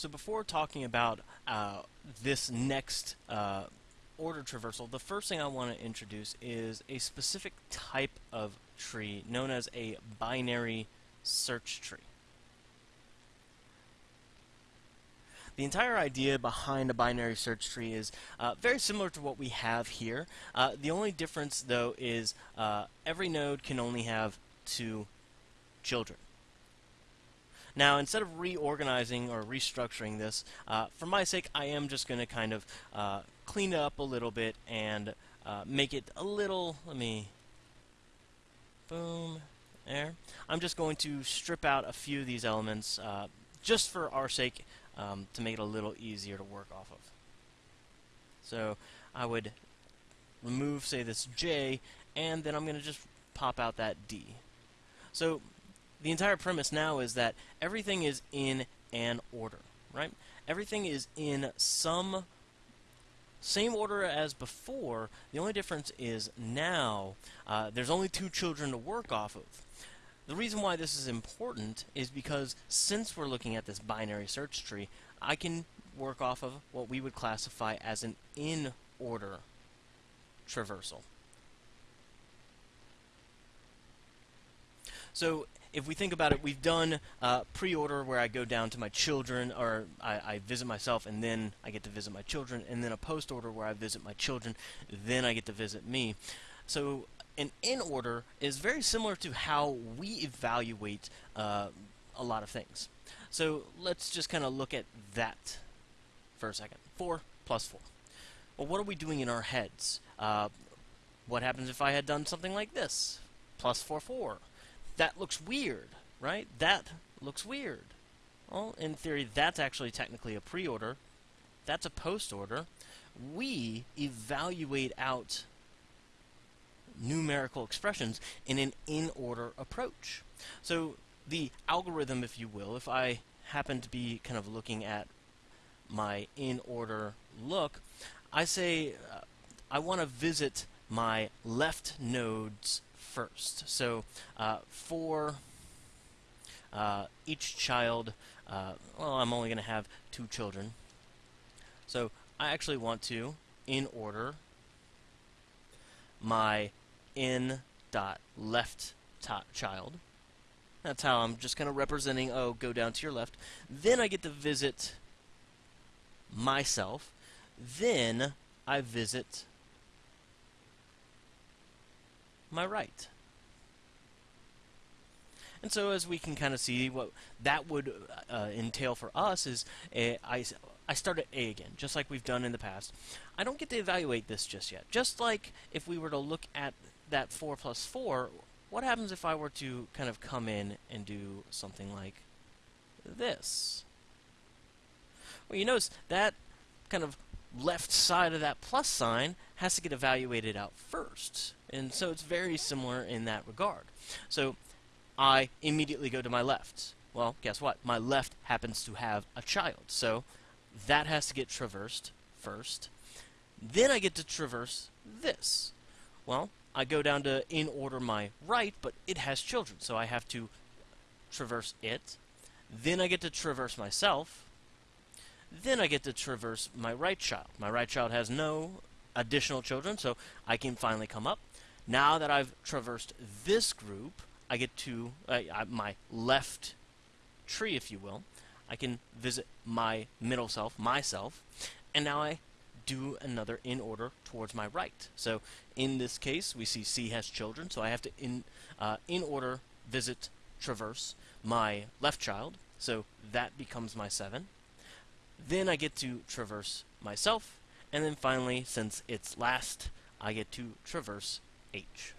So before talking about uh, this next uh, order traversal, the first thing I want to introduce is a specific type of tree known as a binary search tree. The entire idea behind a binary search tree is uh, very similar to what we have here. Uh, the only difference, though, is uh, every node can only have two children. Now, instead of reorganizing or restructuring this, uh, for my sake, I am just going to kind of uh, clean it up a little bit and uh, make it a little, let me, boom, there. I'm just going to strip out a few of these elements uh, just for our sake um, to make it a little easier to work off of. So I would remove, say, this J, and then I'm going to just pop out that D. So the entire premise now is that everything is in an order, right? Everything is in some same order as before. The only difference is now uh, there's only two children to work off of. The reason why this is important is because since we're looking at this binary search tree, I can work off of what we would classify as an in-order traversal. So if we think about it, we've done uh, pre-order where I go down to my children, or I, I, visit myself, and then I get to visit my children, and then a post-order where I visit my children, then I get to visit me. So an in-order is very similar to how we evaluate uh, a lot of things. So let's just kind of look at that for a second. 4 plus 4. Well, what are we doing in our heads? Uh, what happens if I had done something like this? Plus 4, 4 that looks weird, right? That looks weird. Well, in theory, that's actually technically a pre-order. That's a post-order. We evaluate out numerical expressions in an in-order approach. So the algorithm, if you will, if I happen to be kind of looking at my in-order look, I say uh, I want to visit my left nodes first. So uh, for uh, each child, uh, well, I'm only going to have two children. So I actually want to, in order, my in dot left child. That's how I'm just kind of representing, oh, go down to your left. Then I get to visit myself. Then I visit my right. And so as we can kind of see, what that would uh, entail for us is I, I start at A again, just like we've done in the past. I don't get to evaluate this just yet. Just like if we were to look at that 4 plus 4, what happens if I were to kind of come in and do something like this? Well, you notice that kind of left side of that plus sign has to get evaluated out first. And so it's very similar in that regard. So I immediately go to my left. Well, guess what? My left happens to have a child. So that has to get traversed first. Then I get to traverse this. Well, I go down to in order my right, but it has children, so I have to traverse it. Then I get to traverse myself. Then I get to traverse my right child. My right child has no additional children, so I can finally come up. Now that I've traversed this group, I get to uh, my left tree, if you will. I can visit my middle self, myself, and now I do another in order towards my right. So in this case, we see C has children, so I have to in uh, in order visit traverse my left child. So that becomes my 7. Then I get to traverse myself, and then finally, since it's last, I get to traverse H.